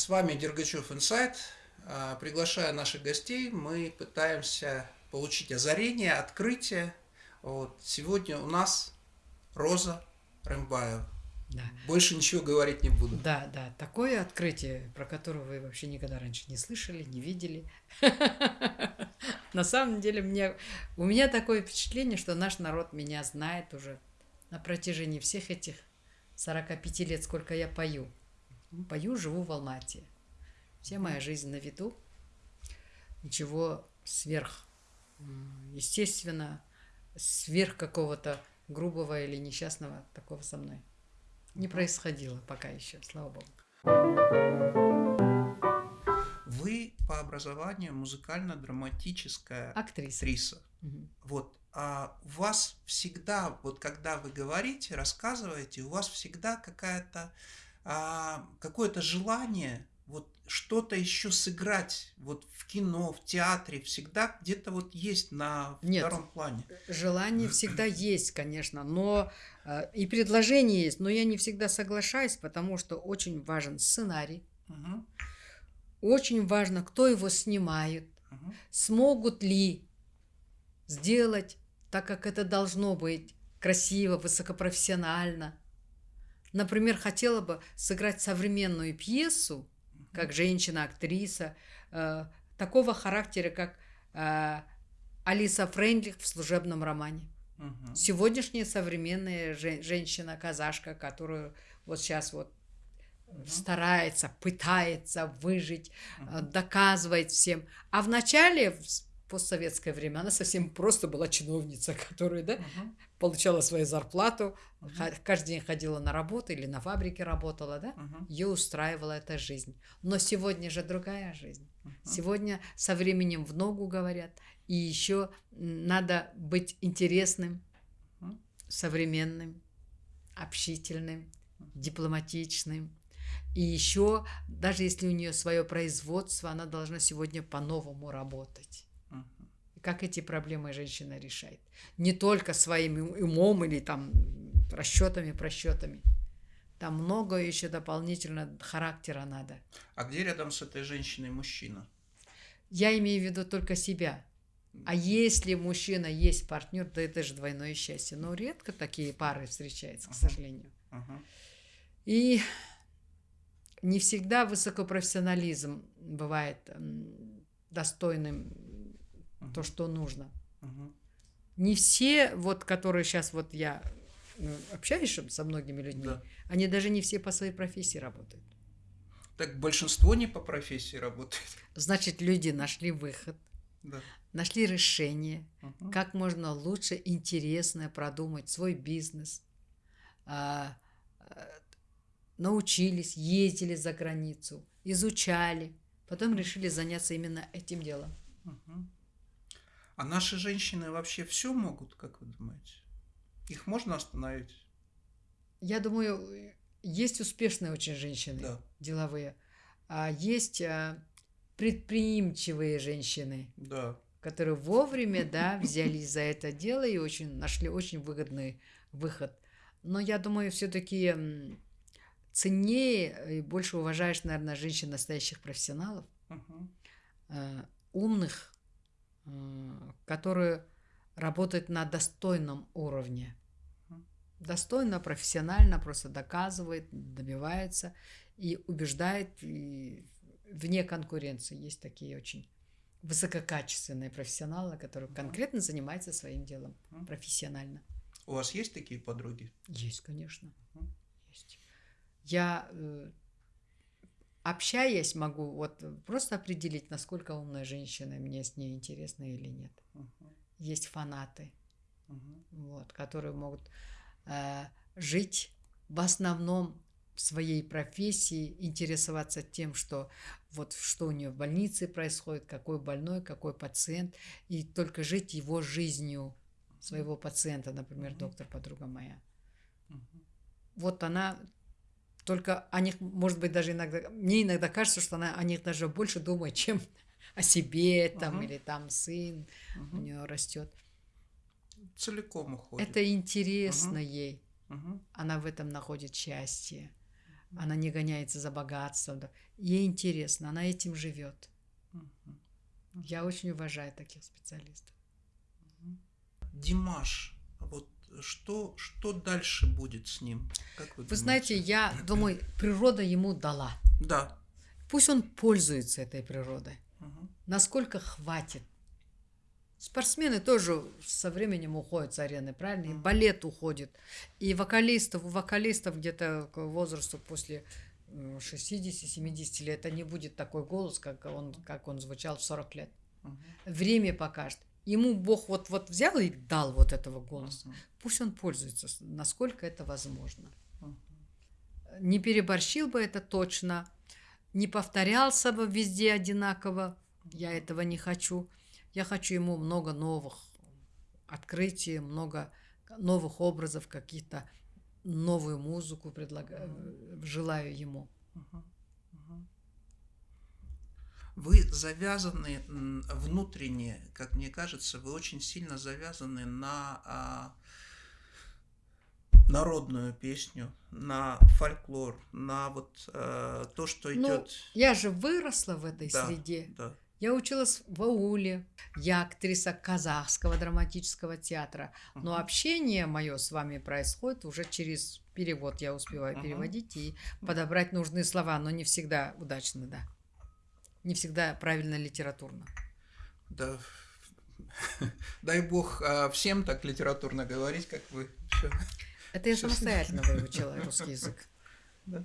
С вами Дергачев Инсайт. А, приглашая наших гостей, мы пытаемся получить озарение, открытие. Вот. Сегодня у нас Роза Рымбаева. Да. Больше ничего говорить не буду. Да, да, такое открытие, про которое вы вообще никогда раньше не слышали, не видели. На самом деле мне, у меня такое впечатление, что наш народ меня знает уже на протяжении всех этих 45 лет, сколько я пою. Пою, живу в Алмате. Вся моя жизнь на виду. Ничего сверх, естественно, сверх какого-то грубого или несчастного такого со мной не происходило пока еще, слава богу. Вы по образованию музыкально-драматическая актриса. актриса. Угу. Вот. А у вас всегда, вот когда вы говорите, рассказываете, у вас всегда какая-то а, какое-то желание вот что-то еще сыграть вот в кино, в театре, всегда где-то вот есть на Нет, втором плане. Желание всегда есть, конечно, но э, и предложение есть, но я не всегда соглашаюсь, потому что очень важен сценарий, угу. очень важно, кто его снимает, угу. смогут ли сделать так, как это должно быть, красиво, высокопрофессионально. Например, хотела бы сыграть современную пьесу, как женщина-актриса, э, такого характера, как э, Алиса Фрейндлих в служебном романе. Угу. Сегодняшняя современная же, женщина-казашка, которую вот сейчас вот угу. старается, пытается выжить, угу. доказывает всем. А в начале, в постсоветское время, она совсем просто была чиновница, которая да, угу. Получала свою зарплату, угу. каждый день ходила на работу или на фабрике работала, да, угу. ее устраивала эта жизнь. Но сегодня же другая жизнь. Угу. Сегодня со временем в ногу говорят, и еще надо быть интересным, угу. современным, общительным, дипломатичным. И еще, даже если у нее свое производство, она должна сегодня по-новому работать как эти проблемы женщина решает. Не только своим умом или там расчетами, просчетами. Там много еще дополнительно характера надо. А где рядом с этой женщиной мужчина? Я имею в виду только себя. А если мужчина есть партнер, то это же двойное счастье. Но редко такие пары встречаются, к сожалению. Uh-huh. И не всегда высокопрофессионализм бывает достойным. То, что нужно. Uh-huh. Не все, вот, которые сейчас вот я ну, общаюсь со многими людьми, да. они даже не все по своей профессии работают. Так большинство не по профессии работает. Значит, люди нашли выход, да. нашли решение, угу. как можно лучше, интересно продумать свой бизнес, а, а, научились, ездили за границу, изучали, потом решили заняться именно этим делом. Угу. А наши женщины вообще все могут, как вы думаете? Их можно остановить? Я думаю, есть успешные очень женщины, да. деловые, а есть а, предприимчивые женщины, да. которые вовремя да, взялись за это дело и очень нашли очень выгодный выход. Но я думаю, все-таки ценнее и больше уважаешь, наверное, женщин настоящих профессионалов, угу. умных, которые работают на достойном уровне. Достойно, профессионально, просто доказывает, добивается и убеждает и вне конкуренции. Есть такие очень высококачественные профессионалы, которые конкретно занимаются своим делом профессионально. У вас есть такие подруги? Есть, конечно. Есть. Я э, общаясь, могу вот просто определить, насколько умная женщина, мне с ней интересно или нет. Uh-huh. Есть фанаты, uh-huh. вот, которые могут э, жить в основном в своей профессии, интересоваться тем, что вот что у нее в больнице происходит, какой больной, какой пациент, и только жить его жизнью своего пациента, например, uh-huh. доктор, подруга моя. Uh-huh. Вот она только о них, может быть, даже иногда, мне иногда кажется, что она о них даже больше думает, чем о себе там, uh-huh. или там сын uh-huh. у нее растет. Целиком уходит. Это интересно uh-huh. ей. Uh-huh. Она в этом находит счастье. Она не гоняется за богатством. Ей интересно, она этим живет. Я очень уважаю таких специалистов. Димаш, вот что, что дальше будет с ним? Как вы, вы знаете, я думаю, природа ему дала. Да. Пусть он пользуется этой природой. Угу. Насколько хватит. Спортсмены тоже со временем уходят с арены, правильно? И балет уходит. И вокалистов, у вокалистов где-то к возрасту после 60-70 лет, это не будет такой голос, как он, как он звучал в 40 лет. Угу. Время покажет. Ему Бог вот, вот взял и дал вот этого голоса. Угу. Пусть он пользуется, насколько это возможно. Угу. Не переборщил бы это точно, не повторялся бы везде одинаково. Я этого не хочу. Я хочу ему много новых открытий, много новых образов, каких-то новую музыку предлагаю, желаю ему. Вы завязаны внутренне, как мне кажется, вы очень сильно завязаны на а, народную песню, на фольклор, на вот а, то, что идет. Ну, я же выросла в этой да, среде. Да. Я училась в ауле, я актриса казахского драматического театра, но общение мое с вами происходит уже через перевод. Я успеваю uh-huh. переводить и подобрать нужные слова, но не всегда удачно, да. Не всегда правильно литературно. Да. Дай бог а, всем так литературно говорить, как вы. Это я самостоятельно выучила русский язык. Да.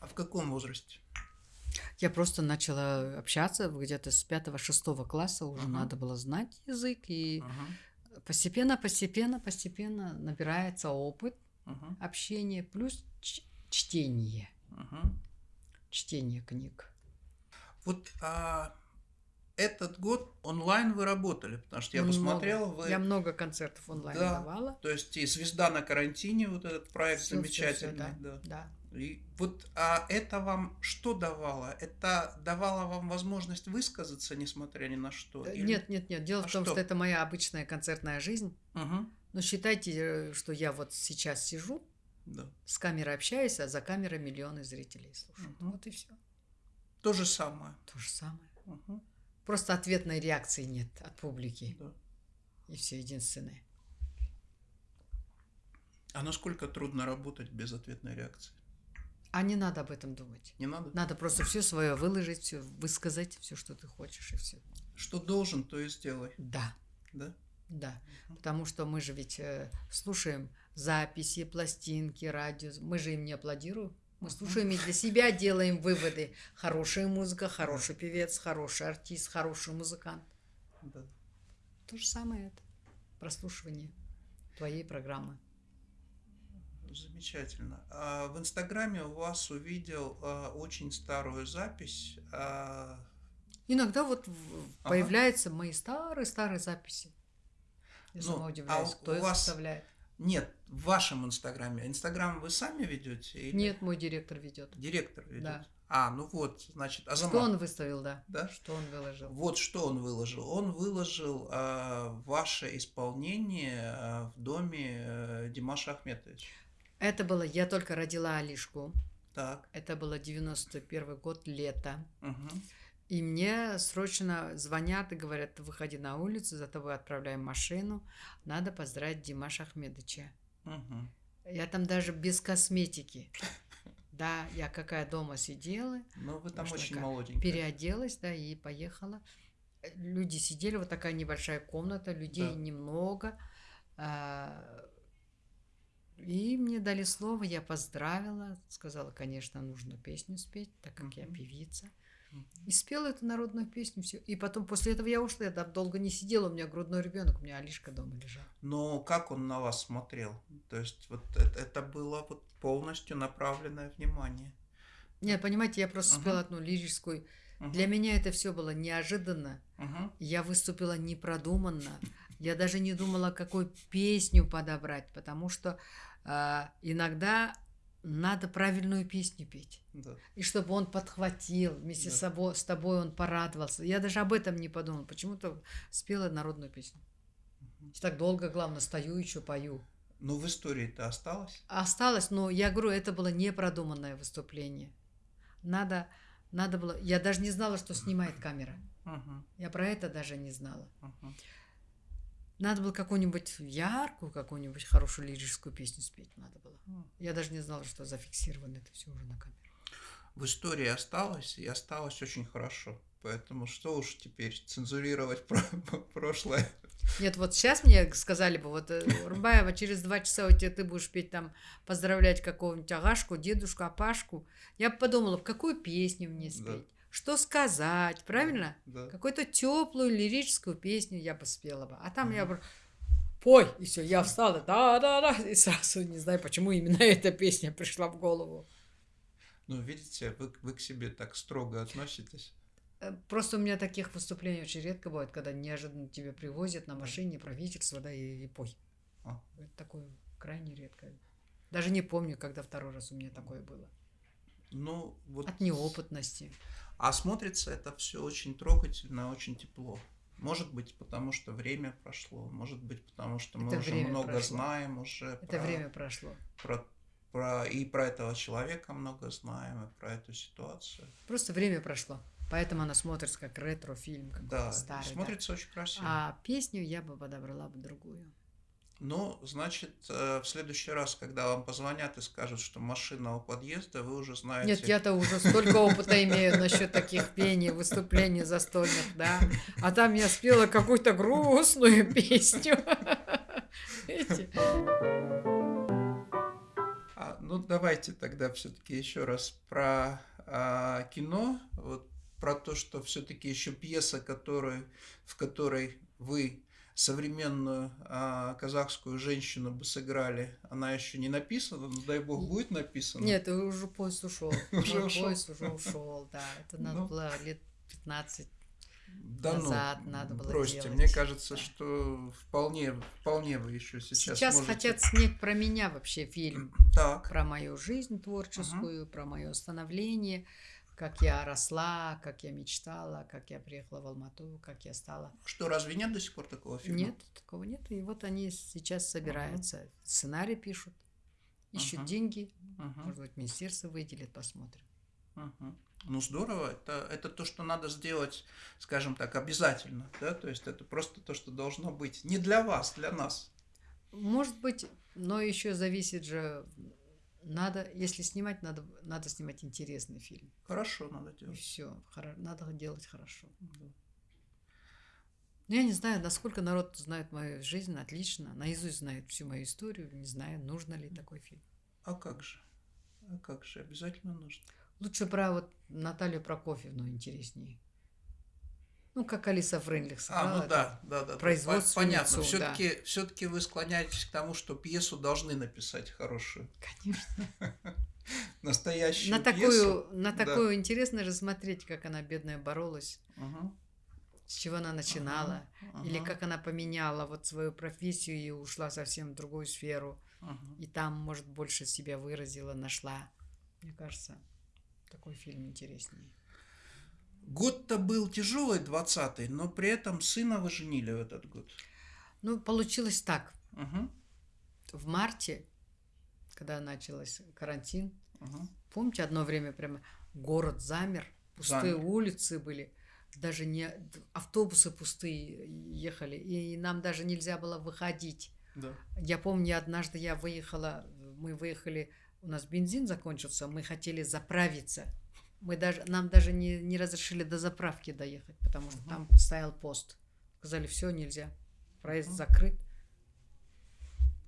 А в каком возрасте? Я просто начала общаться где-то с пятого-шестого класса, уже uh-huh. надо было знать язык, и uh-huh. постепенно, постепенно, постепенно набирается опыт uh-huh. общения, плюс чтение. Uh-huh. Чтение книг. Вот а, этот год онлайн вы работали, потому что я много. посмотрел, вы... Я много концертов онлайн да, давала. То есть и «Звезда на карантине», вот этот проект все, замечательный. Все, все, да, да. И вот а это вам что давало? Это давало вам возможность высказаться, несмотря ни на что? Или... Нет, нет, нет. Дело а в том, что? что это моя обычная концертная жизнь. Угу. Но считайте, э, что я вот сейчас сижу, да. с камерой общаюсь, а за камерой миллионы зрителей слушают. Угу. Вот и все. То же самое. То же самое. Угу. Просто ответной реакции нет от публики. Да. И все единственное. А насколько трудно работать без ответной реакции? А не надо об этом думать. Не надо? Надо просто все свое выложить, все высказать, все, что ты хочешь, и все. Что должен, то и сделай. Да. Да? Да. Угу. Потому что мы же ведь э, слушаем записи, пластинки, радио. Мы же им не аплодируем. Мы слушаем и для себя делаем выводы. Хорошая музыка, хороший певец, хороший артист, хороший музыкант. Да. То же самое это. Прослушивание твоей программы. Замечательно. А в Инстаграме у вас увидел а, очень старую запись. А... Иногда вот ага. появляются мои старые-старые записи. Я ну, сама удивляюсь, а кто их вас... составляет. Нет, в вашем Инстаграме. Инстаграм вы сами ведете? Или... Нет, мой директор ведет. Директор ведет. Да. А, ну вот, значит, Азамат. Что он выставил, да? Да? Что он выложил? Вот что он выложил. Он выложил э, ваше исполнение э, в доме э, Димаша Ахметовича. Это было, я только родила Алишку. Так. Это было 91 год, лето. Угу. И мне срочно звонят и говорят, выходи на улицу, за тобой отправляем машину, надо поздравить Димаша Ахмедовича. Угу. Я там даже без косметики. Да, я какая дома сидела. Ну, вы там очень молоденькая. Переоделась, да, и поехала. Люди сидели, вот такая небольшая комната, людей да. немного. А, и мне дали слово, я поздравила, сказала, конечно, нужно песню спеть, так как я певица. И спела эту народную песню, все. И потом после этого я ушла, я там долго не сидела, у меня грудной ребенок, у меня Алишка дома лежал. Но как он на вас смотрел? То есть вот это, это было вот полностью направленное внимание. Нет, понимаете, я просто uh-huh. спела одну лирическую. Uh-huh. Для меня это все было неожиданно. Uh-huh. Я выступила непродуманно. Я даже не думала, какую песню подобрать, потому что а, иногда надо правильную песню петь. Да. И чтобы он подхватил вместе да. с, собой, с тобой, он порадовался. Я даже об этом не подумал. Почему-то спела народную песню. Угу. Так долго, главное, стою еще пою. Ну, в истории это осталось? Осталось, но я говорю, это было непродуманное выступление. Надо, надо было... Я даже не знала, что снимает камера. Uh-huh. Я про это даже не знала. Uh-huh. Надо было какую-нибудь яркую, какую-нибудь хорошую лирическую песню спеть надо было. Я даже не знала, что зафиксировано это все уже на камеру. В истории осталось, и осталось очень хорошо. Поэтому что уж теперь цензурировать про прошлое. Нет, вот сейчас мне сказали бы, вот, э, Рубаева, через два часа у тебя ты будешь петь там, поздравлять какого-нибудь Агашку, дедушку, Апашку. Я подумала, в какую песню мне спеть, да. Что сказать, правильно? Да. Какую-то теплую лирическую песню я бы спела бы. А там угу. я бы пой, и все, я встала, да-да-да, и сразу не знаю, почему именно эта песня пришла в голову. Ну, видите, вы, вы к себе так строго относитесь. Э, просто у меня таких выступлений очень редко бывает, когда неожиданно тебе привозят на машине правительство, да, и, и пой. А. Это такое крайне редко. Даже не помню, когда второй раз у меня такое было. Ну, вот... От неопытности. А смотрится это все очень трогательно, очень тепло. Может быть, потому что время прошло, может быть, потому что мы это уже много прошло. знаем уже. Это про, время прошло. Про, про, и про этого человека много знаем, и про эту ситуацию. Просто время прошло. Поэтому она смотрится как ретро-фильм, как да, старый. смотрится да. очень красиво. А песню я бы подобрала бы другую. Ну, значит, э, в следующий раз, когда вам позвонят и скажут, что машина у подъезда, вы уже знаете... Нет, я-то уже столько опыта имею насчет таких пений, выступлений застольных, да. А там я спела какую-то грустную песню. А, ну, давайте тогда все-таки еще раз про а, кино. Вот про то, что все-таки еще пьеса, которую, в которой вы современную а, казахскую женщину бы сыграли, она еще не написана, но дай бог будет написана. Нет, уже поезд ушел. Уже поезд уже ушел, да. Это надо ну. было лет 15 да ну, назад ну, надо было бросьте. делать. Мне кажется, да. что вполне, вполне вы еще сейчас Сейчас можете... хотят снять про меня вообще фильм. Так. Про мою жизнь творческую, угу. про мое становление как я росла, как я мечтала, как я приехала в Алмату, как я стала. Что, разве нет до сих пор такого фильма? Нет, такого нет. И вот они сейчас собираются, uh-huh. сценарий пишут, ищут uh-huh. деньги. Uh-huh. Может быть, министерство выделит, посмотрим. Uh-huh. Ну здорово, это, это то, что надо сделать, скажем так, обязательно, да, то есть это просто то, что должно быть не для вас, для нас. Может быть, но еще зависит же надо, если снимать, надо, надо снимать интересный фильм. Хорошо надо делать. И все, надо делать хорошо. Да. Ну, я не знаю, насколько народ знает мою жизнь отлично, наизусть знает всю мою историю, не знаю, нужно ли такой фильм. А как же? А как же? Обязательно нужно. Лучше про вот Наталью Прокофьевну интереснее. Ну, как Алиса Фрейндлих сыграла. А, ну да, да, да. Производство. Понятно. Все-таки да. все вы склоняетесь к тому, что пьесу должны написать хорошую. Конечно. Настоящую на такую, На такую да. интересно же смотреть, как она, бедная, боролась. Угу. С чего она начинала. Угу. Или как она поменяла вот свою профессию и ушла совсем в другую сферу. Угу. И там, может, больше себя выразила, нашла. Мне кажется, такой фильм интереснее. Год-то был тяжелый, 20-й, но при этом сына вы женили в этот год. Ну, получилось так. Угу. В марте, когда начался карантин, угу. помните, одно время прямо город замер, пустые замер. улицы были, даже не автобусы пустые ехали, и нам даже нельзя было выходить. Да. Я помню, однажды я выехала, мы выехали, у нас бензин закончился, мы хотели заправиться – мы даже, нам даже не, не разрешили до заправки доехать, потому что угу. там стоял пост. Сказали, все, нельзя. Проезд угу. закрыт.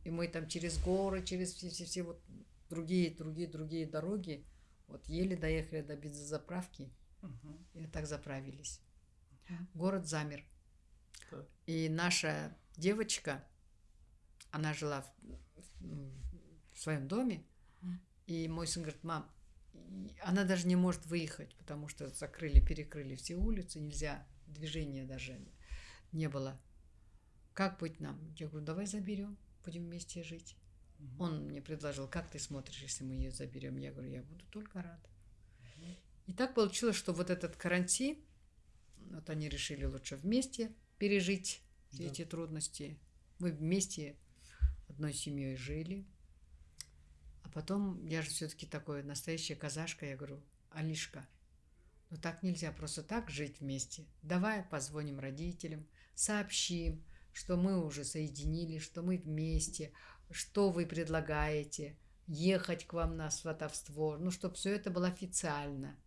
И мы там через горы, через все, все, все вот другие, другие, другие дороги, вот еле доехали до бензозаправки. Угу. И так заправились. Город замер. И наша девочка, она жила в, в своем доме, и мой сын говорит, мам, она даже не может выехать, потому что закрыли, перекрыли все улицы, нельзя, движения даже не было. Как быть нам? Я говорю, давай заберем, будем вместе жить. Угу. Он мне предложил, как ты смотришь, если мы ее заберем? Я говорю, я буду только рад. Угу. И так получилось, что вот этот карантин, вот они решили лучше вместе пережить да. эти трудности. Мы вместе одной семьей жили. Потом, я же все-таки такой настоящая казашка, я говорю, Алишка, ну так нельзя просто так жить вместе. Давай позвоним родителям, сообщим, что мы уже соединились, что мы вместе, что вы предлагаете, ехать к вам на сватовство, ну, чтобы все это было официально.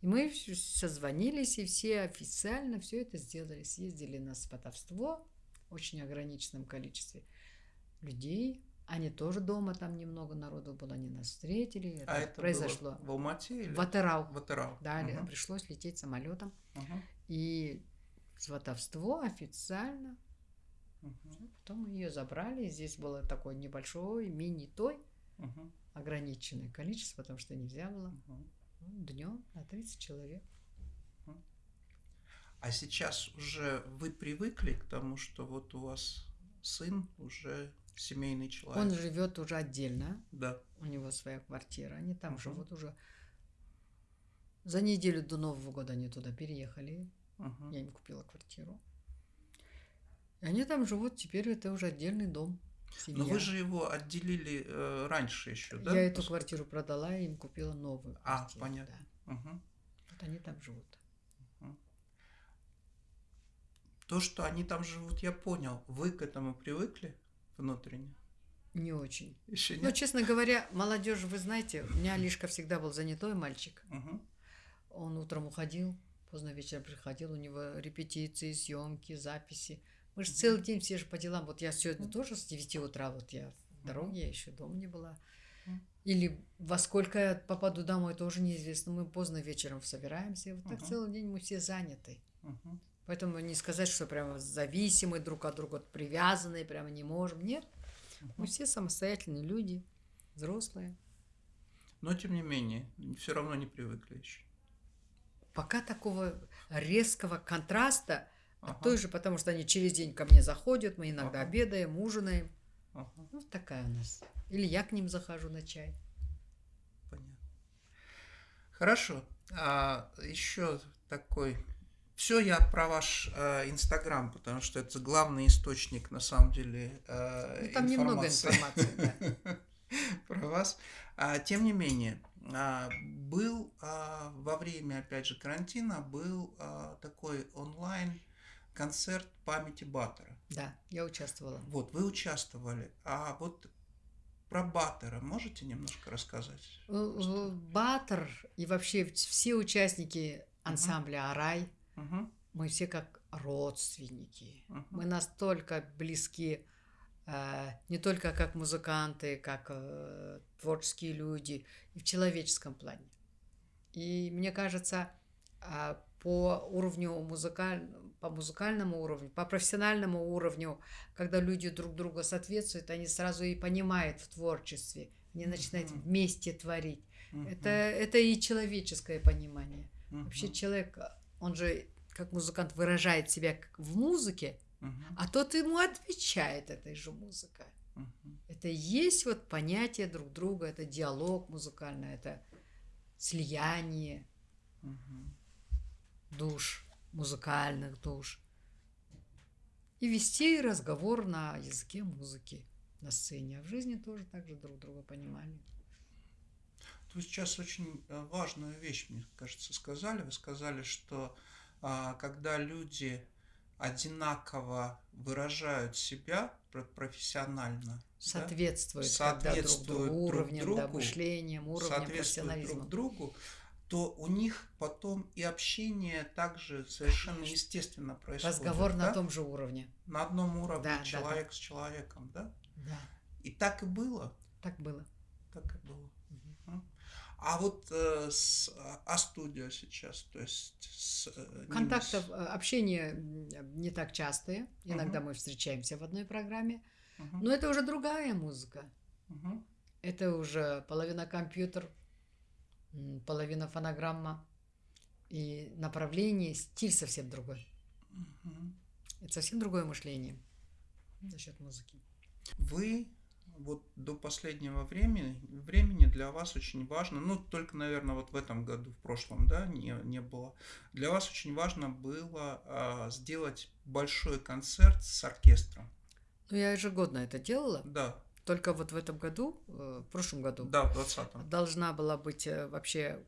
И мы созвонились, и все официально все это сделали. Съездили на сватовство в очень ограниченном количестве людей. Они тоже дома, там немного народу было, они нас встретили. Это а это произошло. Было в Алмате или? В Атырау. В Атырау. Да, угу. пришлось лететь самолетом. Угу. И сватовство официально. Угу. Потом ее забрали. Здесь было такой небольшой мини-той, угу. ограниченное количество, потому что нельзя было. Угу. Ну, днем на 30 человек. А сейчас уже вы привыкли к тому, что вот у вас сын уже семейный человек. Он живет уже отдельно. Да. У него своя квартира. Они там угу. живут уже. За неделю до Нового года они туда переехали. Угу. Я им купила квартиру. И они там живут. Теперь это уже отдельный дом. Семья. Но вы же его отделили э, раньше еще, да? Я эту квартиру продала и им купила новую. А, понятно. Да. Угу. Вот они там живут. Угу. То, что они там живут, я понял. Вы к этому привыкли внутренне? Не очень. Еще нет? Ну, честно говоря, молодежь, вы знаете, у меня Лишка всегда был занятой мальчик. Угу. Он утром уходил, поздно вечером приходил, у него репетиции, съемки, записи. Мы же целый день все же по делам. Вот я сегодня тоже с 9 утра, вот я в дороге, я еще дома не была. Или во сколько я попаду домой, тоже неизвестно. Мы поздно вечером собираемся. И вот так целый день мы все заняты. Поэтому не сказать, что прямо зависимы друг от друга, привязанные, прямо не можем. Нет. Мы все самостоятельные люди, взрослые. Но тем не менее, все равно не привыкли еще. Пока такого резкого контраста Ага. А той же, потому что они через день ко мне заходят, мы иногда ага. обедаем, ужинаем. Ага. Ну, такая у нас. Или я к ним захожу на чай. Понятно. Хорошо. А, еще такой. Все я про ваш э, Инстаграм, потому что это главный источник, на самом деле, э, ну, там информации. немного информации, да. про вас. А, тем не менее, а, был а, во время, опять же, карантина, был а, такой онлайн концерт памяти Баттера. Да, я участвовала. Вот, вы участвовали. А вот про Баттера можете немножко рассказать? Баттер и вообще все участники ансамбля. «Арай», uh-huh. мы все как родственники. Uh-huh. Мы настолько близки э, не только как музыканты, как э, творческие люди, и в человеческом плане. И мне кажется, э, по уровню музыкального по музыкальному уровню, по профессиональному уровню, когда люди друг друга соответствуют, они сразу и понимают в творчестве, они начинают uh-huh. вместе творить. Uh-huh. Это, это и человеческое понимание. Uh-huh. Вообще человек, он же как музыкант выражает себя в музыке, uh-huh. а тот ему отвечает этой же музыкой. Uh-huh. Это и есть вот понятие друг друга, это диалог музыкальный, это слияние uh-huh. душ музыкальных душ. И вести разговор на языке музыки на сцене, а в жизни тоже так же друг друга понимали. Вы сейчас очень э, важную вещь, мне кажется, сказали. Вы сказали, что а, когда люди одинаково выражают себя профессионально, соответствуют, да? соответствуют друг другу, уровнем, друг другу, да, мышлением, уровнем профессионализма. друг другу, то у них потом и общение также совершенно Конечно. естественно происходит. Разговор да? на том же уровне. На одном уровне да, человек да, да. с человеком, да? Да. И так и было. Так было. Так и было. А вот э, с А-студио сейчас, то есть с э, Контактов, с... Э, общение не так частые. Иногда угу. мы встречаемся в одной программе. Угу. Но это уже другая музыка. Угу. Это уже половина компьютер, половина фонограмма. И направление, стиль совсем другой. Угу. Это совсем другое мышление насчет музыки. Вы вот до последнего времени, времени для вас очень важно, ну только, наверное, вот в этом году, в прошлом, да, не, не было, для вас очень важно было а, сделать большой концерт с оркестром. Ну, я ежегодно это делала. Да. Только вот в этом году, э, в прошлом году, да, в 20 должна была быть э, вообще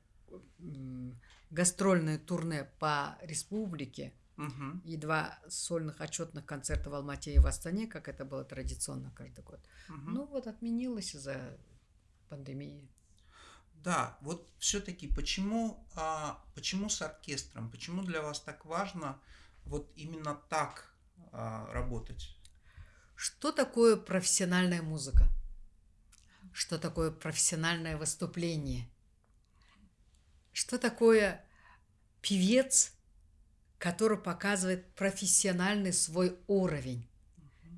гастрольное турне по республике угу. и два сольных отчетных концерта в Алмате и в Астане, как это было традиционно каждый год. Угу. Ну вот отменилось из-за пандемии. Да, вот все-таки почему, а, почему с оркестром, почему для вас так важно вот именно так а, работать? Что такое профессиональная музыка? Что такое профессиональное выступление? Что такое певец, который показывает профессиональный свой уровень?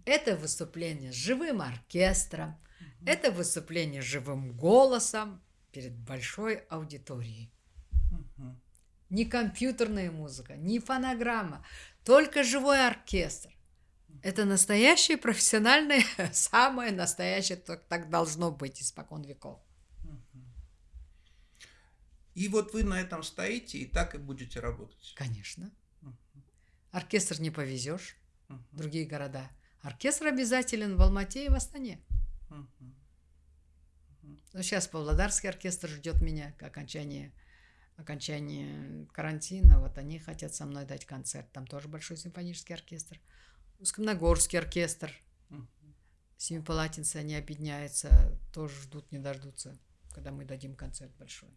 Это выступление с живым оркестром, это выступление с живым голосом перед большой аудиторией. Не компьютерная музыка, не фонограмма, только живой оркестр. Это настоящее профессиональное, самое настоящее, так должно быть испокон веков. И вот вы на этом стоите и так и будете работать. Конечно. Оркестр не повезешь в другие города. Оркестр обязателен в Алмате и в Астане. Но сейчас Павлодарский оркестр ждет меня к окончанию, окончании карантина. Вот они хотят со мной дать концерт. Там тоже большой симфонический оркестр. Ускомногорский оркестр. Семипалатинцы, они объединяются, тоже ждут, не дождутся, когда мы дадим концерт большой.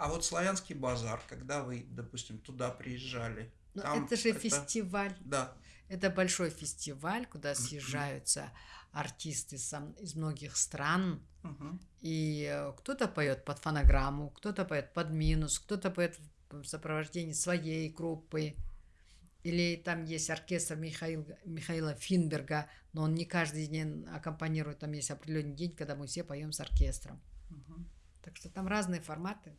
А вот славянский базар, когда вы, допустим, туда приезжали, ну, там это же это... фестиваль. Да. Это большой фестиваль, куда съезжаются артисты из многих стран. Угу. И э, кто-то поет под фонограмму, кто-то поет под минус, кто-то поет в сопровождении своей группы. Или там есть оркестр Михаил, Михаила Финберга, но он не каждый день аккомпанирует, там есть определенный день, когда мы все поем с оркестром. Угу. Так что там разные форматы.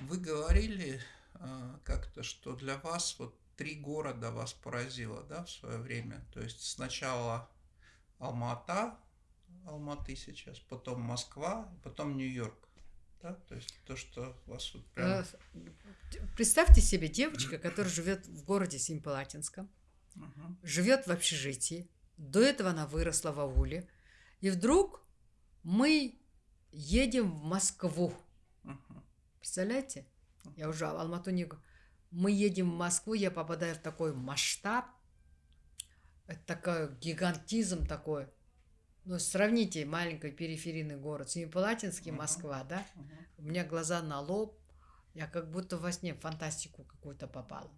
Вы говорили э, как-то, что для вас вот три города вас поразило, да, в свое время. То есть сначала Алмата, Алматы сейчас, потом Москва, потом Нью-Йорк да? То есть то, что вас вот прям... Э, представьте себе девочка, которая живет в городе Симпалатинском, угу. живет в общежитии, до этого она выросла в ауле, и вдруг мы едем в Москву. Представляете? Я уже Алмату не Мы едем в Москву, я попадаю в такой масштаб, это такой гигантизм такой. Ну, сравните маленький периферийный город, Семипалатинский, uh-huh. Москва, да? Uh-huh. У меня глаза на лоб, я как будто во сне в фантастику какую-то попала.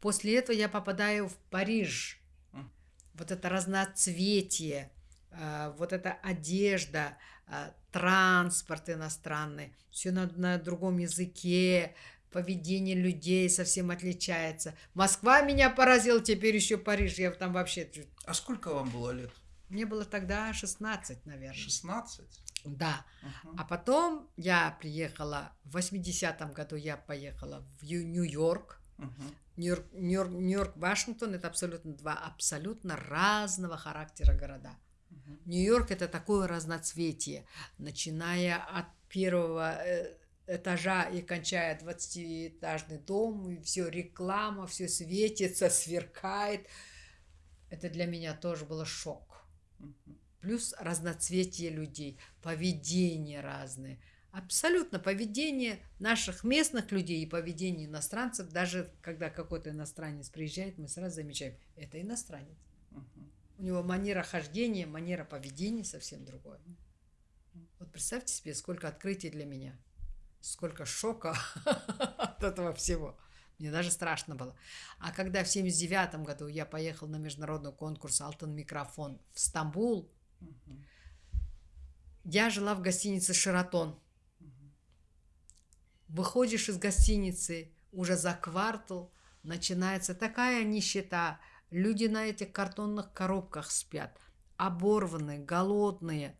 После этого я попадаю в Париж. Uh-huh. Вот это разноцветие, э, вот эта одежда, э, транспорт иностранный, все на, на другом языке, поведение людей совсем отличается. Москва меня поразила, теперь еще Париж, я там вообще... А сколько вам было лет? Мне было тогда 16, наверное. 16? Да. Uh-huh. А потом я приехала, в 80-м году я поехала в Нью-Йорк. Нью-Йорк, Нью-Йорк, Нью-Йорк, Вашингтон это абсолютно два абсолютно разного характера города. Uh-huh. Нью-Йорк это такое разноцветие, начиная от первого э, этажа и кончая 20-этажный дом, и все реклама, все светится, сверкает. Это для меня тоже было шок. Плюс разноцветие людей, поведение разное. Абсолютно поведение наших местных людей и поведение иностранцев, даже когда какой-то иностранец приезжает, мы сразу замечаем, это иностранец. У него манера хождения, манера поведения совсем другое. Вот представьте себе, сколько открытий для меня, сколько шока от этого всего. Мне даже страшно было. А когда в 79 году я поехал на международный конкурс «Алтын микрофон» в Стамбул, угу. я жила в гостинице «Шератон». Угу. Выходишь из гостиницы, уже за квартал начинается такая нищета. Люди на этих картонных коробках спят, оборванные, голодные.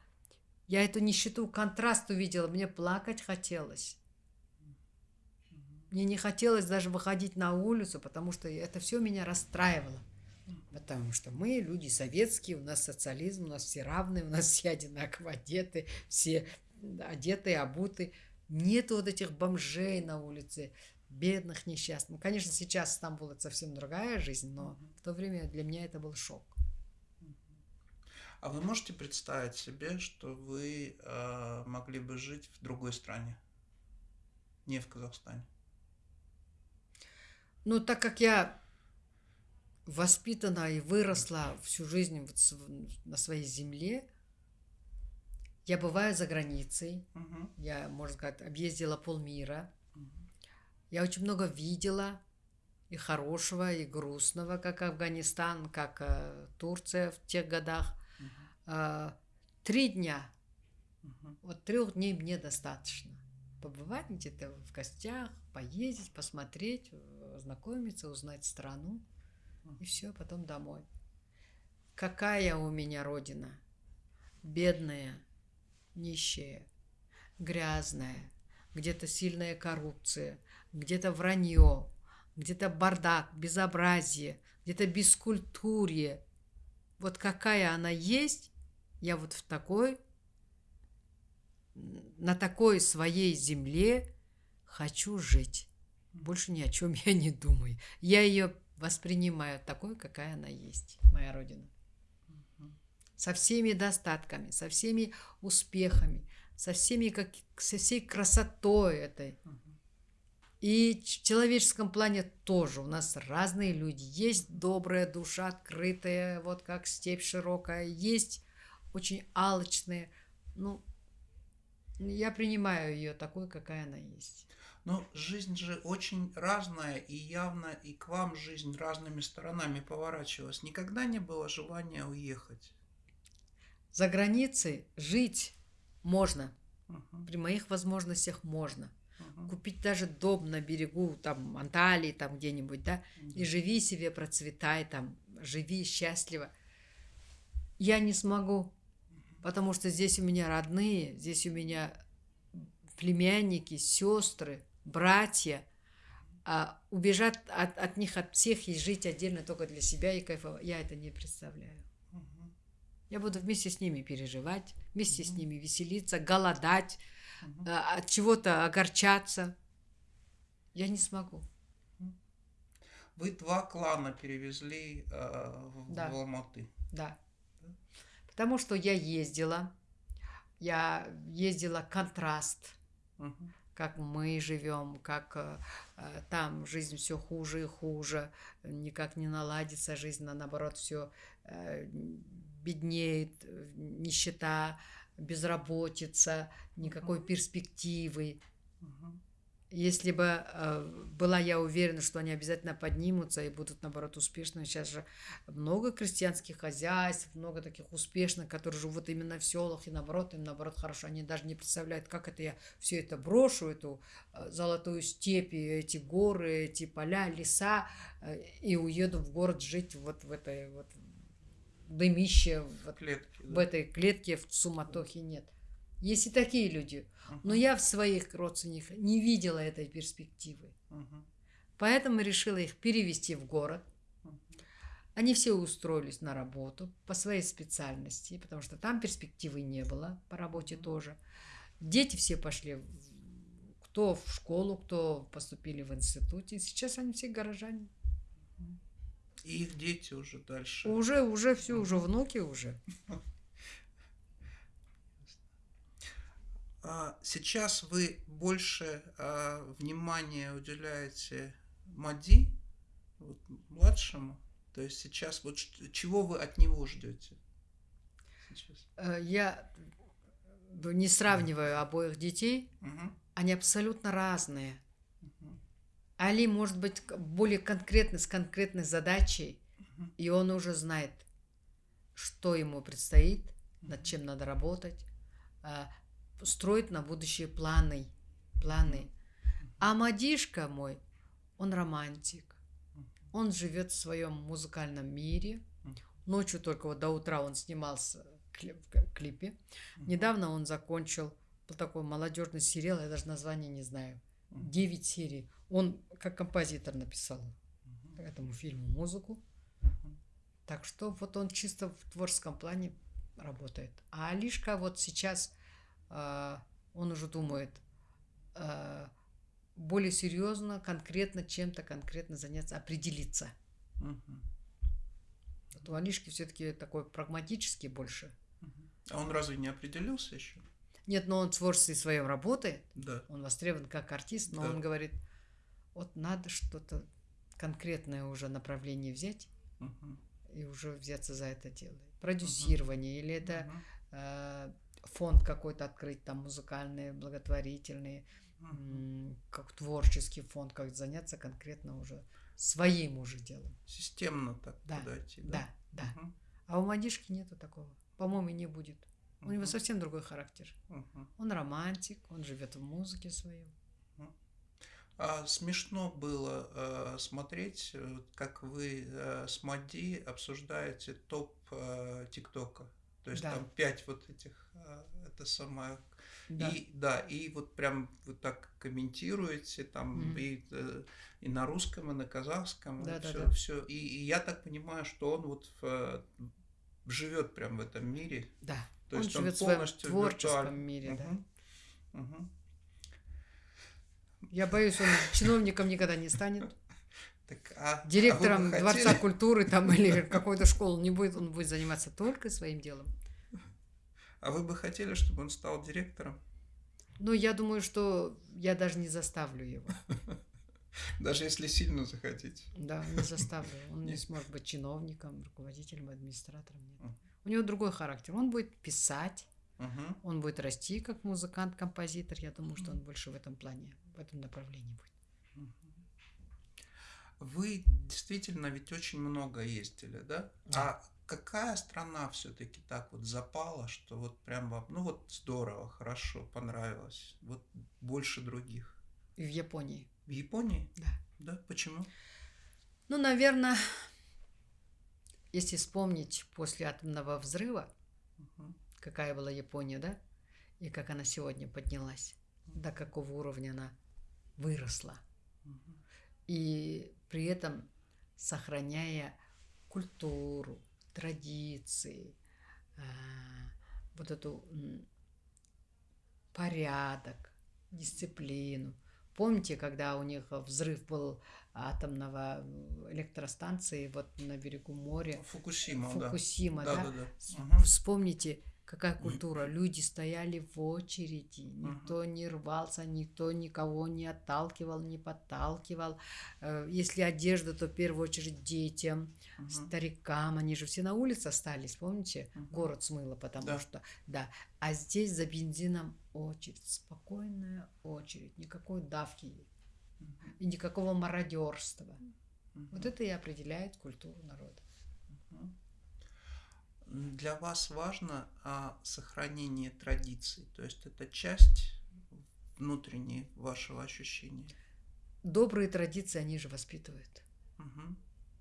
Я эту нищету, контраст увидела, мне плакать хотелось. Мне не хотелось даже выходить на улицу, потому что это все меня расстраивало. Потому что мы люди советские, у нас социализм, у нас все равны, у нас все одинаково одеты, все одеты, обуты. Нет вот этих бомжей на улице, бедных, несчастных. Ну, конечно, сейчас Стамбул это совсем другая жизнь, но угу. в то время для меня это был шок. А вы можете представить себе, что вы э, могли бы жить в другой стране, не в Казахстане? Ну, так как я воспитана и выросла всю жизнь на своей земле, я бываю за границей. Угу. Я, можно сказать, объездила полмира. Я очень много видела и хорошего, и грустного, как Афганистан, как э, Турция в тех годах. Угу. Э, три дня. Угу. Вот трех дней мне достаточно. Побывать где-то в гостях, поездить, посмотреть, ознакомиться, узнать страну. И все, потом домой. Какая у меня родина? Бедная, нищая, грязная, где-то сильная коррупция, где-то вранье, где-то бардак, безобразие, где-то бескультурье. Вот какая она есть, я вот в такой, на такой своей земле хочу жить. Больше ни о чем я не думаю. Я ее воспринимаю такой, какая она есть, моя родина со всеми достатками, со всеми успехами, со, всеми, как, со всей красотой этой. И в человеческом плане тоже у нас разные люди. Есть добрая душа, открытая, вот как степь широкая. Есть очень алчные. Ну, я принимаю ее такой, какая она есть. Но жизнь же очень разная, и явно и к вам жизнь разными сторонами поворачивалась. Никогда не было желания уехать. За границей жить можно. Угу. При моих возможностях можно. Угу. Купить даже дом на берегу, там, Анталии, там где-нибудь, да, угу. и живи себе, процветай там, живи счастливо. Я не смогу, потому что здесь у меня родные, здесь у меня племянники, сестры, братья. А убежать от, от них, от всех и жить отдельно только для себя и кайфовать, я это не представляю. Я буду вместе с ними переживать, вместе mm-hmm. с ними веселиться, голодать, mm-hmm. от чего-то огорчаться. Я не смогу. Вы два клана перевезли э, в, да. в Алматы. Да. да. Потому что я ездила, я ездила контраст, угу. как мы живем, как э, там жизнь все хуже и хуже, никак не наладится жизнь, а наоборот все э, беднеет, нищета, безработица, никакой перспективы. Если бы э, была я уверена, что они обязательно поднимутся и будут, наоборот, успешны. Сейчас же много крестьянских хозяйств, много таких успешных, которые живут именно в селах, и наоборот, им наоборот хорошо. Они даже не представляют, как это я все это брошу, эту э, золотую степь, эти горы, эти поля, леса, э, и уеду в город жить вот в этой вот дымище в, Клетки, в этой клетке в суматохе нет. Есть и такие люди. Uh-huh. Но я в своих родственниках не видела этой перспективы. Uh-huh. Поэтому решила их перевести в город. Uh-huh. Они все устроились на работу по своей специальности, потому что там перспективы не было по работе тоже. Дети все пошли, кто в школу, кто поступили в институте. Сейчас они все горожане. И их дети уже дальше. Уже, уже все, уже внуки уже. А сейчас вы больше а, внимания уделяете Мади, вот, младшему. То есть сейчас вот чего вы от него ждете? Сейчас? Э, я не сравниваю обоих детей. Угу. Они абсолютно разные. Али может быть более конкретный, с конкретной задачей, и он уже знает, что ему предстоит, над чем надо работать, а, строит на будущее планы. планы. А Мадишка мой, он романтик. Он живет в своем музыкальном мире. Ночью только вот до утра он снимался в клипе. Недавно он закончил такой молодежный сериал, я даже название не знаю. Девять серий. Он как композитор написал угу. этому фильму музыку. Угу. Так что вот он чисто в творческом плане работает. А Алишка вот сейчас, э, он уже думает, э, более серьезно, конкретно чем-то конкретно заняться, определиться. Угу. Вот у Алишки все-таки такой прагматический больше. А он разве не определился еще? Нет, но он в творчестве своем работает. Да. Он востребован как артист, но да. он говорит, вот надо что-то конкретное уже направление взять угу. и уже взяться за это дело. Продюсирование угу. или это угу. э, фонд какой-то открыть, там музыкальный, благотворительный, угу. как творческий фонд, как заняться конкретно уже своим уже делом. Системно так да, подойти. Да, да. да. Угу. А у Мадишки нету такого. По-моему, не будет. У него совсем другой характер. Он романтик, он живет в музыке своем. А смешно было э, смотреть, э, как вы э, с Мади обсуждаете топ э, ТикТока. То есть да. там пять вот этих, э, это самое. Да. И да, и вот прям вы так комментируете там mm и, э, и на русском, и на казахском, да, и да, все, да. все. И, и я так понимаю, что он вот в, живет прям в этом мире. Да. То он есть живет в своем творческом виртуаль... мире, угу. да. Угу. Я боюсь, он чиновником никогда не станет. Так, а, Директором а Дворца культуры там или какой-то школы не будет, он будет заниматься только своим делом. А вы бы хотели, чтобы он стал директором? Ну, я думаю, что я даже не заставлю его. Даже если сильно захотите. Да, не заставлю. Он не сможет быть чиновником, руководителем, администратором. Нет. У него другой характер. Он будет писать, Угу. Он будет расти как музыкант, композитор. Я думаю, что он больше в этом плане, в этом направлении будет. Вы действительно ведь очень много ездили, да? да. А какая страна все-таки так вот запала, что вот прям вам, ну вот здорово, хорошо, понравилось, вот больше других? В Японии. В Японии? Да. Да, почему? Ну, наверное, если вспомнить после атомного взрыва, угу какая была Япония, да? И как она сегодня поднялась, до какого уровня она выросла. И при этом сохраняя культуру, традиции, а, вот эту порядок, дисциплину. Помните, когда у них взрыв был атомного электростанции вот на берегу моря? Фукусима, Фукусима, да. да? да, да, да. Вспомните, Какая культура? Люди стояли в очереди, никто не рвался, никто никого не отталкивал, не подталкивал. Э, если одежда, то в первую очередь детям, старикам, они же все на улице остались, помните? uh Город смыло, потому да. что, да. А здесь за бензином очередь, спокойная очередь, никакой давки и никакого мародерства. Вот это и определяет культуру народа. Для вас важно а, сохранение традиций, то есть это часть внутренней вашего ощущения. Добрые традиции они же воспитывают. Угу.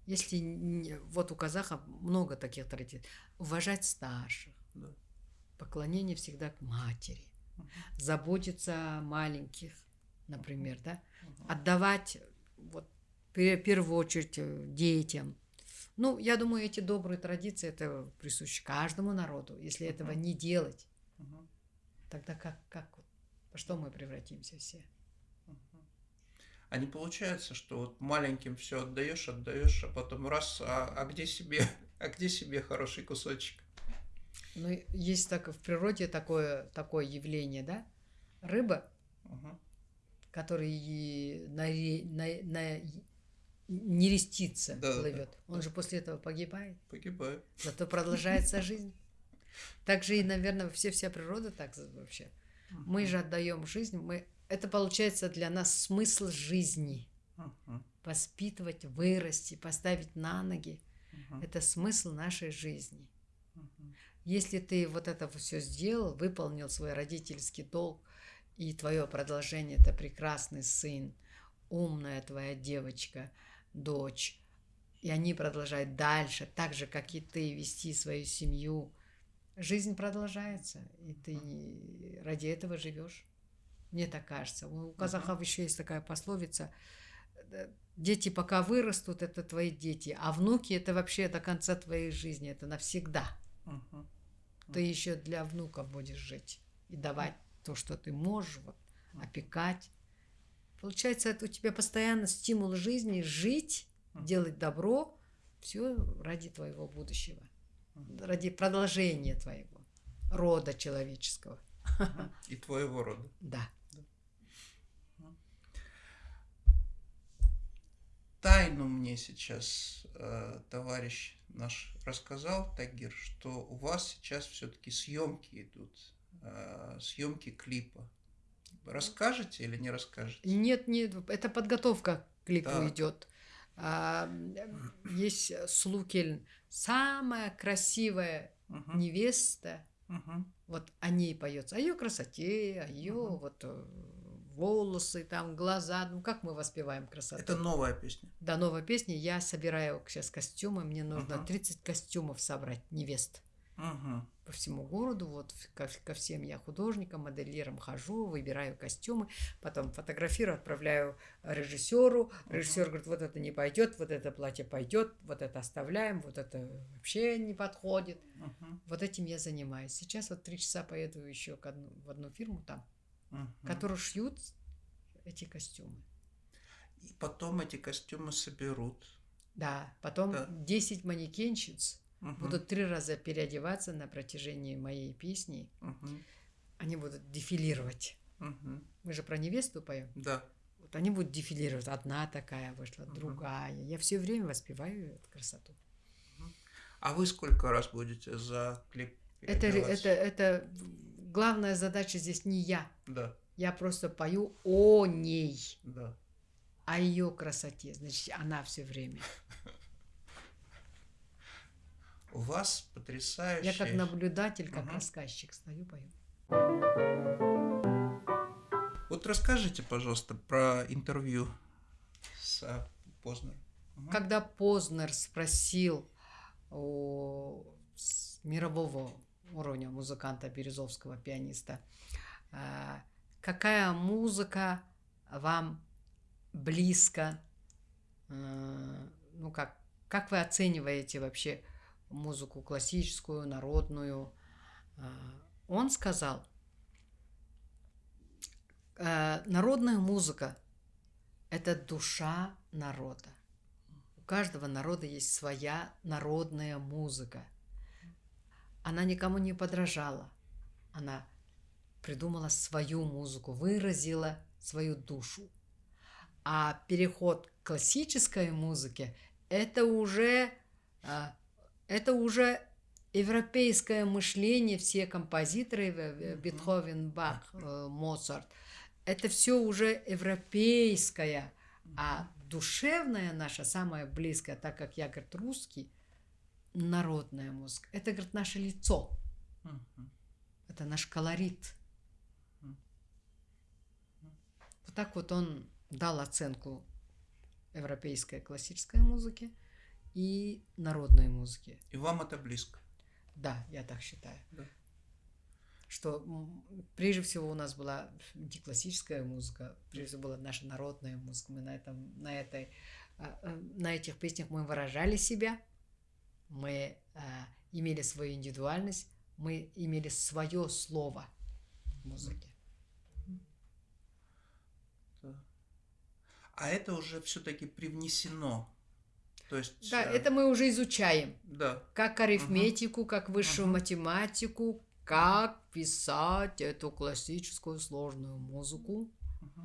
Если вот у казахов много таких традиций, уважать старших, да. поклонение всегда к матери, угу. заботиться о маленьких, например, да, угу. отдавать вот в первую очередь э, детям ну, я думаю, эти добрые традиции это присущи каждому народу. Если этого не делать, тогда как, как, во что мы превратимся все? А не получается, что вот маленьким все отдаешь, отдаешь, а потом раз, а, а где себе, а где себе хороший кусочек? Ну, есть так в природе такое, такое явление, да? Рыба, uh-huh. который на, на, на не рестится, да, плывет. Да, Он да. же после этого погибает. Погибает. Зато продолжается жизнь. Так же и, наверное, все вся природа так вообще. Мы же отдаем жизнь, мы это получается для нас смысл жизни. Воспитывать, вырасти, поставить на ноги. Это смысл нашей жизни. Если ты вот это все сделал, выполнил свой родительский долг, и твое продолжение это прекрасный сын, умная твоя девочка – дочь. И они продолжают дальше, так же, как и ты, вести свою семью. Жизнь продолжается, и ты ради этого живешь. Мне так кажется. У казахов еще есть такая пословица. Дети пока вырастут, это твои дети, а внуки это вообще до конца твоей жизни, это навсегда. Ты еще для внуков будешь жить и давать то, что ты можешь, вот, опекать, Получается, это у тебя постоянно стимул жизни жить, делать добро, все ради твоего будущего, ради продолжения твоего рода человеческого. И твоего рода. Да. Тайну мне сейчас э, товарищ наш рассказал, Тагир, что у вас сейчас все-таки съемки идут, э, съемки клипа. Расскажете или не расскажете? Нет, нет, это подготовка к клипу да. идет. А, есть Слукель, самая красивая угу. невеста. Угу. Вот о ней поется, о ее красоте, о ее угу. вот э, волосы, там глаза. Ну, как мы воспеваем красоту? Это новая песня. Да, новая песня. Я собираю сейчас костюмы. Мне нужно uh 30 костюмов собрать невест. Uh По всему городу, вот ко, ко всем я художникам, моделирам хожу, выбираю костюмы, потом фотографирую, отправляю режиссеру. Режиссер uh говорит, вот это не пойдет, вот это платье пойдет, вот это оставляем, вот это вообще не подходит. uh Вот этим я занимаюсь. Сейчас вот три часа поеду еще к одну, в одну фирму там угу. которые шьют эти костюмы. И потом эти костюмы соберут. Да, потом да. 10 манекенщиц угу. будут три раза переодеваться на протяжении моей песни. Угу. Они будут дефилировать. Угу. Мы же про невесту поем. Да. Вот они будут дефилировать. Одна такая вышла, угу. другая. Я все время воспеваю эту красоту. А вы сколько раз будете за клип? Это, это, это главная задача здесь не я. Да. Я просто пою о ней. Да. О ее красоте. Значит, она все время. У вас потрясающая... Я как наблюдатель, как угу. рассказчик стою, пою. Вот расскажите, пожалуйста, про интервью с а, Познером. Угу. Когда Познер спросил у мирового уровня музыканта Березовского, пианиста. А, какая музыка вам близко? А, ну, как, как вы оцениваете вообще музыку классическую, народную? А, он сказал, народная музыка – это душа народа. У каждого народа есть своя народная музыка – она никому не подражала. Она придумала свою музыку, выразила свою душу. А переход к классической музыке – это уже, а, это уже европейское мышление, все композиторы, э, Бетховен, Бах, э, Моцарт, это все уже европейское, а душевная наша, самая близкая, так как я, говорит, русский, народная музыка. Это, говорит, наше лицо. Uh-huh. Это наш колорит. Uh-huh. Вот так вот он дал оценку европейской классической музыке и народной музыке. И вам это близко? Да, я так считаю. Да. Что прежде всего у нас была не классическая музыка, прежде всего была наша народная музыка. Мы на этом, на этой, а, а, на этих песнях мы выражали себя мы э, имели свою индивидуальность, мы имели свое слово в музыке. А это уже все-таки привнесено. То есть, да, э... это мы уже изучаем. Да. Как арифметику, угу. как высшую угу. математику, как писать эту классическую сложную музыку. Угу.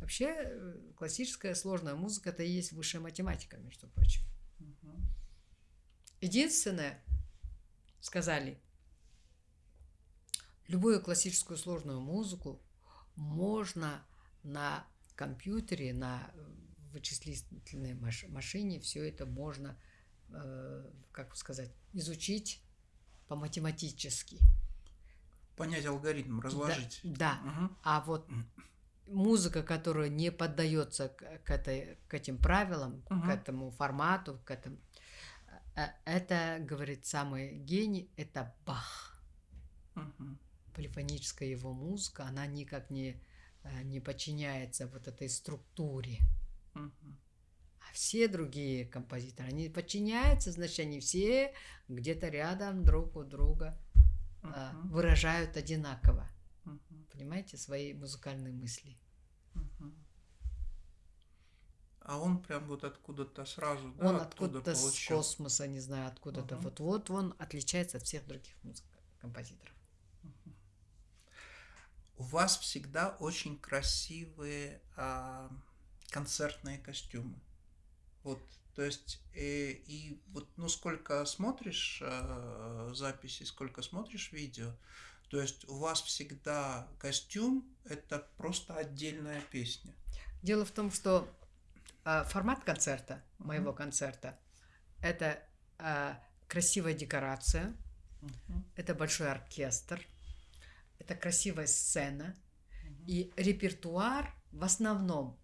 Вообще, э, классическая сложная музыка это и есть высшая математика, между прочим. Угу. Единственное, сказали, любую классическую сложную музыку можно на компьютере, на вычислительной машине все это можно, э, как сказать, изучить по-математически. Понять алгоритм, разложить. Да. да. Угу. А вот музыка, которая не поддается к, этой, к этим правилам, угу. к этому формату, к этому, Э, это, говорит самый гений, это Бах. Угу. Полифоническая его музыка, она никак не, э, не подчиняется вот этой структуре. Угу. А все другие композиторы, они подчиняются, значит, они все где-то рядом друг у друга угу. выражают одинаково. Угу. Понимаете, свои музыкальные мысли. Угу. А он прям вот откуда-то сразу, да, Он откуда-то с космоса, не знаю, откуда-то. Угу. Вот, вот он отличается от всех других музык композиторов. У вас всегда очень красивые а, концертные костюмы. Вот, то есть, и, э, и вот, ну, сколько смотришь э, записи, сколько смотришь видео, то есть у вас всегда костюм – это просто отдельная песня. Дело в том, что э, формат концерта, моего uh-huh. концерта, это э, красивая декорация, uh-huh. это большой оркестр, это красивая сцена, uh-huh. и репертуар в основном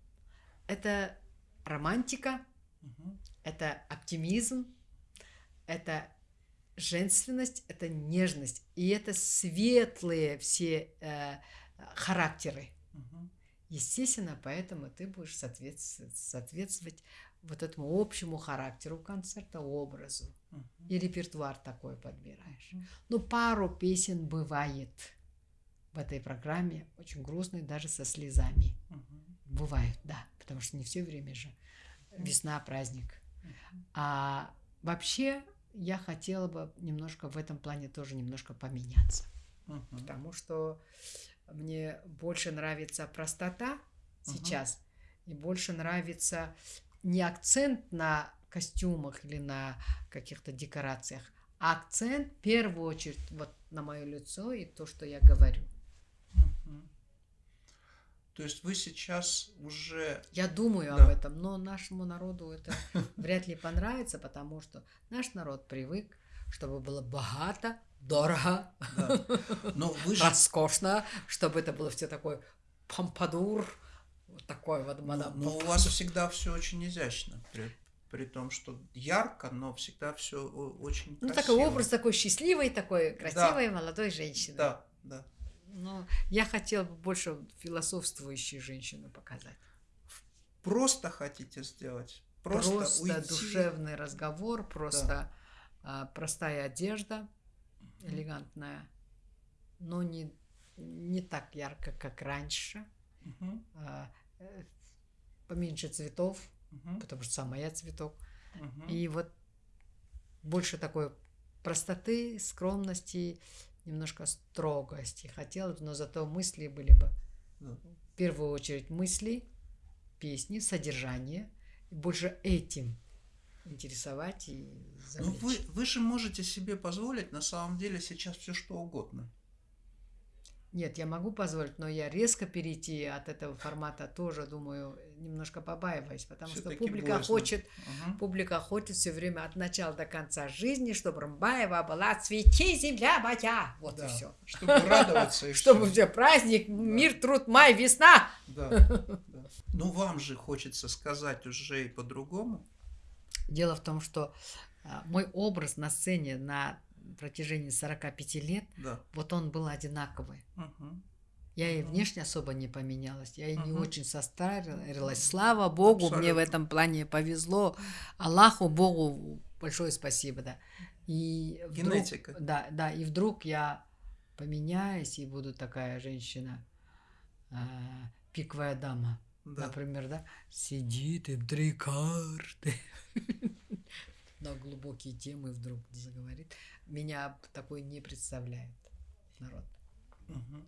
это романтика, угу. это оптимизм, это женственность, это нежность, и это светлые все э, характеры. Угу. Естественно, поэтому ты будешь соответствовать, соответствовать вот этому общему характеру концерта, образу. И репертуар такой подбираешь. Uh-huh. Ну, пару песен бывает в этой программе, очень грустные, даже со слезами. Uh-huh. Бывает, да, потому что не все время же весна, праздник. А вообще я хотела бы немножко в этом плане тоже немножко поменяться. Uh-huh. Потому что мне больше нравится простота uh-huh. сейчас, и больше нравится не акцент на костюмах или на каких-то декорациях, а акцент в первую очередь вот на мое лицо и то, что я говорю. То есть вы сейчас уже... Я думаю да. об этом, но нашему народу это вряд ли понравится, потому что наш народ привык, чтобы было богато, дорого, да. но вы же... роскошно, чтобы это было все такое помпадур, вот такой вот мадам. Но, но у вас всегда все очень изящно. При, при том, что ярко, но всегда все очень красиво. Ну, такой образ такой счастливой, такой красивой да. молодой женщины. Да, да. Но я хотела бы больше философствующую женщину показать. Просто хотите сделать? Просто, просто уйти. душевный разговор, просто да. а, простая одежда, элегантная, но не, не так ярко, как раньше. Угу. Поменьше цветов, угу. потому что сама я цветок. Угу. И вот больше такой простоты, скромности немножко строгости хотелось, но зато мысли были бы да. в первую очередь мысли, песни, содержание, и больше этим интересовать и завлечь. Ну вы, вы же можете себе позволить на самом деле сейчас все что угодно. Нет, я могу позволить, но я резко перейти от этого формата тоже, думаю, немножко побаиваюсь, потому что публика боязно. хочет, угу. публика хочет все время от начала до конца жизни, чтобы Рамбаева была «Цвети, земля моя!» Вот да. и все. Чтобы радоваться. И чтобы все, праздник, мир, труд, май, весна. Да, Ну, вам же хочется сказать уже и по-другому. Дело в том, что а, мой образ на сцене на протяжении 45 лет, да. вот он был одинаковый. Угу. Я и внешне особо не поменялась, я и угу. не очень состарилась. Слава Богу, Абсолютно. мне в этом плане повезло. Аллаху Богу большое спасибо, да. И вдруг, Генетика. Да, да, и вдруг я поменяюсь и буду такая женщина, э, пиковая дама, да. например, да, сидит и в три карты. на глубокие темы вдруг заговорит. Меня такой не представляет народ. Угу.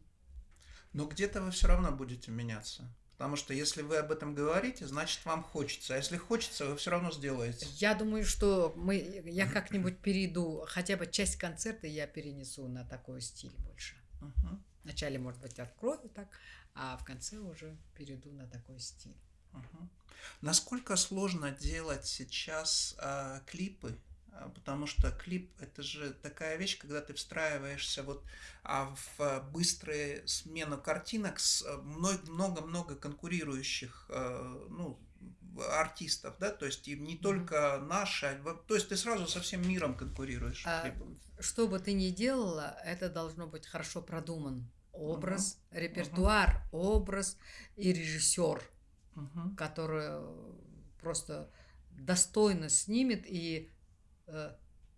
Но где-то вы все равно будете меняться. Потому что если вы об этом говорите, значит вам хочется. А если хочется, вы все равно сделаете. Я думаю, что мы, я как-нибудь перейду, хотя бы часть концерта я перенесу на такой стиль больше. Угу. Вначале, может быть, открою так, а в конце уже перейду на такой стиль. Угу. Насколько сложно делать сейчас э, клипы? А, потому что клип это же такая вещь, когда ты встраиваешься вот а, в быструю смену картинок с а, много-много конкурирующих э, ну, артистов, да, то есть и не только наши, то есть ты сразу со всем миром конкурируешь. А, что бы ты ни делала, это должно быть хорошо продуман образ, uh-huh. репертуар, uh-huh. образ и режиссер угу. которая просто достойно снимет и э,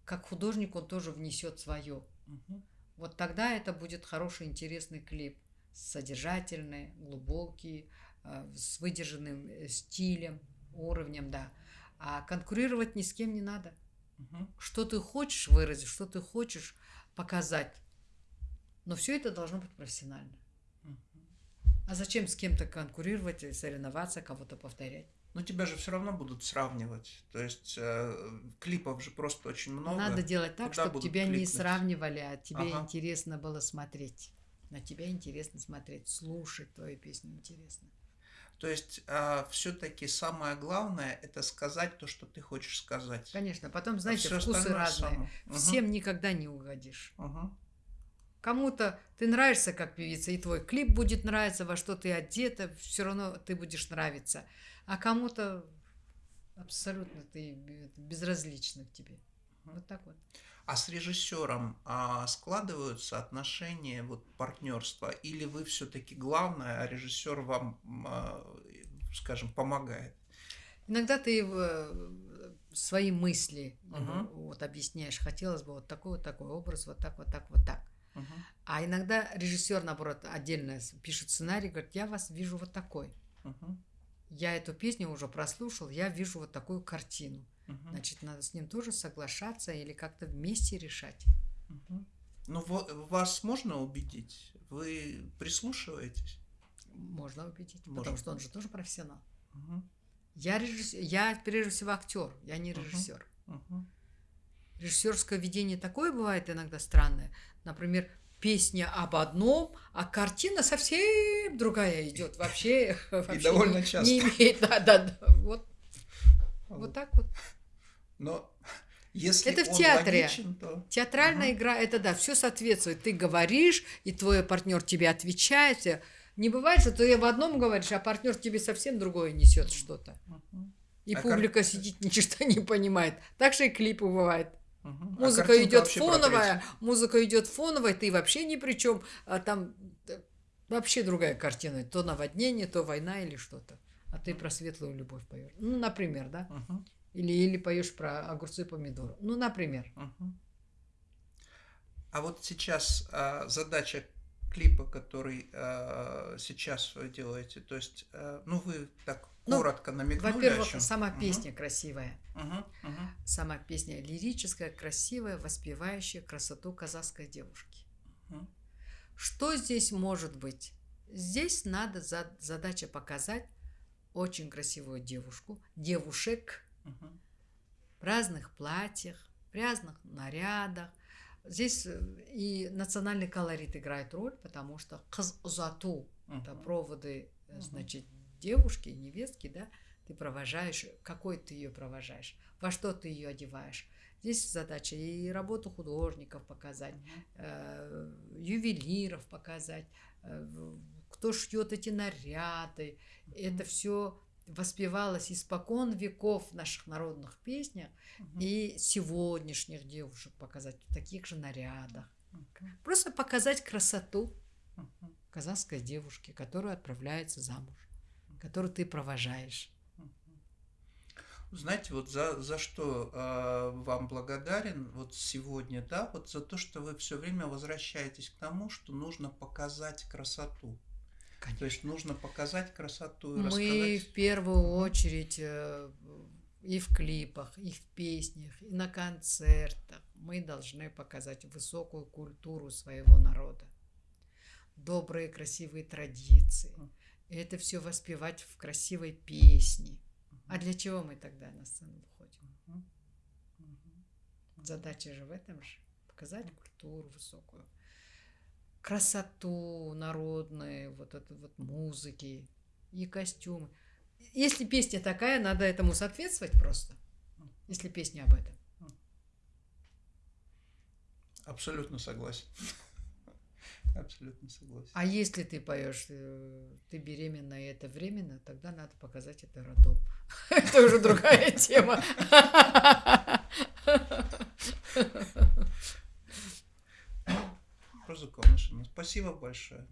как художник он тоже внесет свое. Угу. Вот тогда это будет хороший, интересный клип, содержательный, глубокий, э, с выдержанным э, стилем. Уровнем, да. А конкурировать ни с кем не надо. Угу. Что ты хочешь выразить, что ты хочешь показать. Но все это должно быть профессионально. Угу. А зачем с кем-то конкурировать, соревноваться, кого-то повторять? Но тебя же все равно будут сравнивать. То есть э, клипов же просто очень много. Надо делать так, чтобы тебя кликнуть? не сравнивали, а тебе ага. интересно было смотреть. На тебя интересно смотреть, слушать твою песню интересно. То есть э, все-таки самое главное это сказать то, что ты хочешь сказать. Конечно. Потом, знаете, а вкусы разные. Само. Всем угу. никогда не угодишь. Угу. Кому-то ты нравишься как певица, и твой клип будет нравиться, во что ты одета, все равно ты будешь нравиться а кому-то абсолютно ты безразлично к тебе. Вот так вот. А с режиссером а, складываются отношения вот партнерства, или вы все-таки главное, а режиссер вам, а, скажем, помогает? Иногда ты э, свои мысли угу. вот объясняешь. Хотелось бы вот такой вот такой образ, вот так, вот так, вот так. Угу. А иногда режиссер, наоборот, отдельно пишет сценарий, говорит, я вас вижу вот такой. Угу я эту песню уже прослушал, я вижу вот такую картину. Угу. Значит, надо с ним тоже соглашаться или как-то вместе решать. Угу. Ну, вас можно убедить? Вы прислушиваетесь? Можно убедить, можно. потому что он же тоже профессионал. Угу. Я, режиссер, я прежде всего актер, я не режиссер. Угу. Угу. Режиссерское видение такое бывает иногда странное. Например, песня об одном, а картина совсем другая идет. Вообще, вообще И довольно не, часто. Не имеет, да, да, да. Вот, вот, вот так вот. Но если это в театре. Логичен, то... Театральная угу. игра, это да, все соответствует. Ты говоришь, и твой партнер тебе отвечает. Не бывает, что ты в одном говоришь, а партнер тебе совсем другое несет что-то. Угу. И а публика кар... сидит, ничего не понимает. Так же и клипы бывают. Угу. Музыка а идет фоновая, музыка идет фоновая, ты вообще ни при чем, а там э, вообще другая картина, то наводнение, то война или что-то, а ты про светлую любовь поешь, ну, например, да, угу. или или поешь про огурцы и помидоры, ну, например. Угу. А вот сейчас а, задача клипа, который а, сейчас вы делаете, то есть, а, ну, вы так ну, коротко намекнули. Во-первых, сама угу. песня красивая. Угу, угу. Сама песня лирическая, красивая, воспевающая красоту казахской девушки. Угу. Что здесь может быть? Здесь надо за, задача показать очень красивую девушку, девушек угу. в разных платьях, в разных нарядах. Здесь э, и национальный колорит играет роль, потому что кыз узату, угу. это проводы, угу. значит, девушки, невестки, да, ты провожаешь, какой ты ее провожаешь, во что ты ее одеваешь. Здесь задача и работу художников показать, э, ювелиров показать, э, кто шьет эти наряды. Это все воспевалось испокон веков в наших народных песнях угу. и сегодняшних девушек показать в таких же нарядах. Угу. Просто показать красоту казахской девушки, которая отправляется замуж который ты провожаешь. Знаете, вот за, за что э, вам благодарен вот сегодня, да, вот за то, что вы все время возвращаетесь к тому, что нужно показать красоту. Конечно. То есть нужно показать красоту и Мы рассказать. в первую очередь э, и в клипах, и в песнях, и на концертах мы должны показать высокую культуру своего народа, добрые красивые традиции. И это все воспевать в красивой песне. А для чего мы тогда на сцену выходим? Задача же в этом же. Показать культуру высокую. Красоту народную, вот эту вот музыки и костюмы. Если песня такая, надо этому соответствовать просто. Если песня об этом. Абсолютно согласен. Абсолютно согласен. А если ты поешь, э, ты беременна и это временно, тогда надо показать это родом. Это уже другая тема. Роза Конышина, спасибо большое.